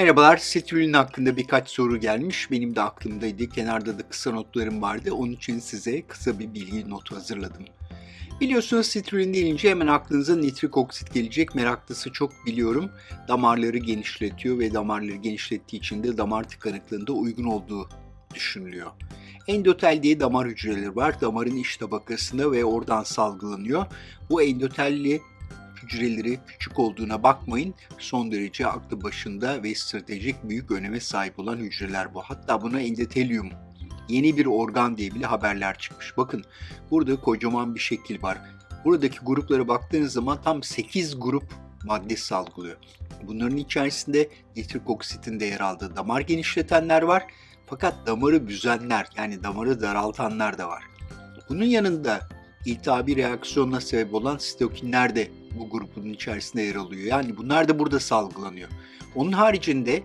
Merhabalar, Citrulline hakkında birkaç soru gelmiş. Benim de aklımdaydı. Kenarda da kısa notlarım vardı. Onun için size kısa bir bilgi notu hazırladım. Biliyorsunuz Citrulline denince hemen aklınıza nitrik oksit gelecek. Meraklısı çok biliyorum. Damarları genişletiyor ve damarları genişlettiği için de damar tıkanıklığında uygun olduğu düşünülüyor. Endotel diye damar hücreleri var. Damarın iç tabakasında ve oradan salgılanıyor. Bu endotelli hücreleri küçük olduğuna bakmayın. Son derece aklı başında ve stratejik büyük öneme sahip olan hücreler bu. Hatta buna endotelyum yeni bir organ diye bile haberler çıkmış. Bakın burada kocaman bir şekil var. Buradaki gruplara baktığınız zaman tam 8 grup madde salgılıyor. Bunların içerisinde nitrik oksitin de yer aldığı damar genişletenler var. Fakat damarı büzenler yani damarı daraltanlar da var. Bunun yanında iltihabi reaksiyonuna sebep olan sitokinler de bu grubun içerisinde yer alıyor. Yani bunlar da burada salgılanıyor. Onun haricinde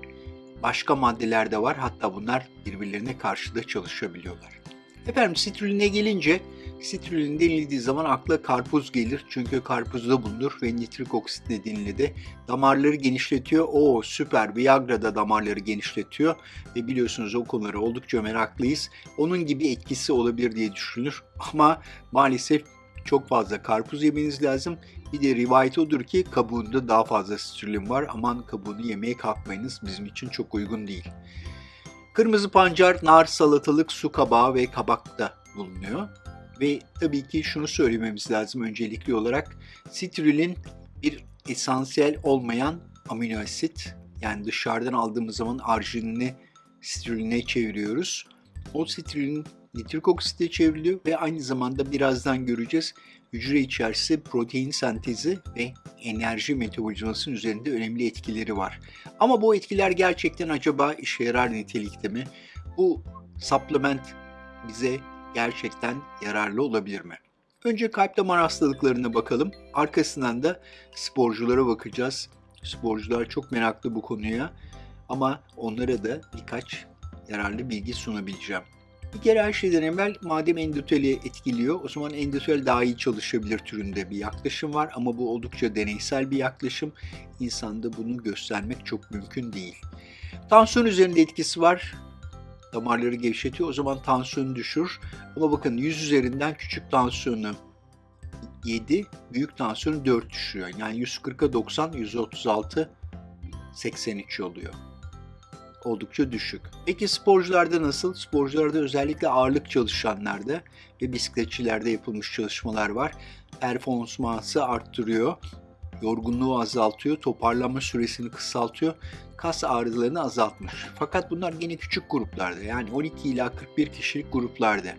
başka maddeler de var. Hatta bunlar birbirlerine karşı da çalışabiliyorlar. Efendim sitruline gelince Sitrulin denildiği zaman akla karpuz gelir. Çünkü karpuzda bulunur ve nitrik oksit nedeniyle de damarları genişletiyor. O süper Viagra da damarları genişletiyor. Ve biliyorsunuz o konulara oldukça meraklıyız. Onun gibi etkisi olabilir diye düşünülür. Ama maalesef çok fazla karpuz yemeniz lazım. Bir de rivayet odur ki kabuğunda daha fazla sitrulin var. Aman kabuğunu yemeye kalkmayınız. Bizim için çok uygun değil. Kırmızı pancar, nar, salatalık, su kabağı ve kabakta bulunuyor. Ve tabii ki şunu söylememiz lazım öncelikli olarak. Sitrulin bir esansiyel olmayan amino asit. Yani dışarıdan aldığımız zaman arginini sitruline çeviriyoruz. O sitrulin nitrik oksite çevriliyor ve aynı zamanda birazdan göreceğiz hücre içerisinde protein sentezi ve enerji metabolizmasının üzerinde önemli etkileri var. Ama bu etkiler gerçekten acaba işe yarar nitelikte mi? Bu supplement bize gerçekten yararlı olabilir mi? Önce kalp damar hastalıklarına bakalım. Arkasından da sporculara bakacağız. Sporcular çok meraklı bu konuya ama onlara da birkaç yararlı bilgi sunabileceğim. Bir kere her şeyden evvel madem endoteli etkiliyor o zaman endotel daha iyi çalışabilir türünde bir yaklaşım var ama bu oldukça deneysel bir yaklaşım. İnsanda bunu göstermek çok mümkün değil. Tansiyon üzerinde etkisi var damarları gevşetiyor. O zaman tansiyonu düşür. Ama bakın 100 üzerinden küçük tansiyonu 7, büyük tansiyonu 4 düşüyor. Yani 140'a 90, 136, 83 oluyor. Oldukça düşük. Peki sporcularda nasıl? Sporcularda özellikle ağırlık çalışanlarda ve bisikletçilerde yapılmış çalışmalar var. Performansı arttırıyor yorgunluğu azaltıyor, toparlanma süresini kısaltıyor, kas ağrılarını azaltmış. Fakat bunlar yine küçük gruplarda yani 12 ila 41 kişilik gruplarda.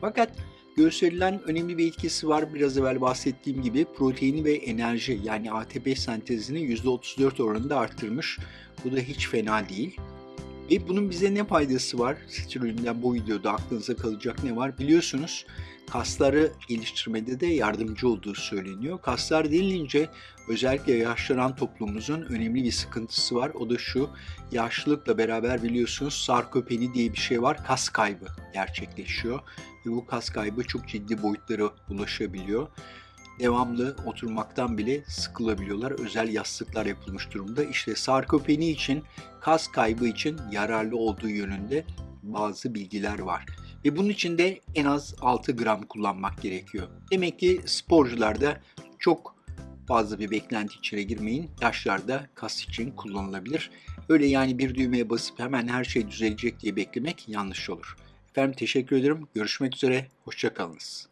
Fakat gösterilen önemli bir etkisi var. Biraz evvel bahsettiğim gibi proteini ve enerji yani ATP sentezini %34 oranında arttırmış. Bu da hiç fena değil. Ve bunun bize ne faydası var? Sitrulinden bu videoda aklınıza kalacak ne var? Biliyorsunuz kasları geliştirmede de yardımcı olduğu söyleniyor. Kaslar denilince özellikle yaşlanan toplumumuzun önemli bir sıkıntısı var. O da şu, yaşlılıkla beraber biliyorsunuz sarkopeni diye bir şey var. Kas kaybı gerçekleşiyor ve bu kas kaybı çok ciddi boyutlara ulaşabiliyor devamlı oturmaktan bile sıkılabiliyorlar. Özel yastıklar yapılmış durumda. İşte sarkopeni için, kas kaybı için yararlı olduğu yönünde bazı bilgiler var. Ve bunun için de en az 6 gram kullanmak gerekiyor. Demek ki sporcularda çok fazla bir beklenti içine girmeyin. Yaşlarda kas için kullanılabilir. Öyle yani bir düğmeye basıp hemen her şey düzelecek diye beklemek yanlış olur. Efendim teşekkür ederim. Görüşmek üzere. Hoşçakalınız.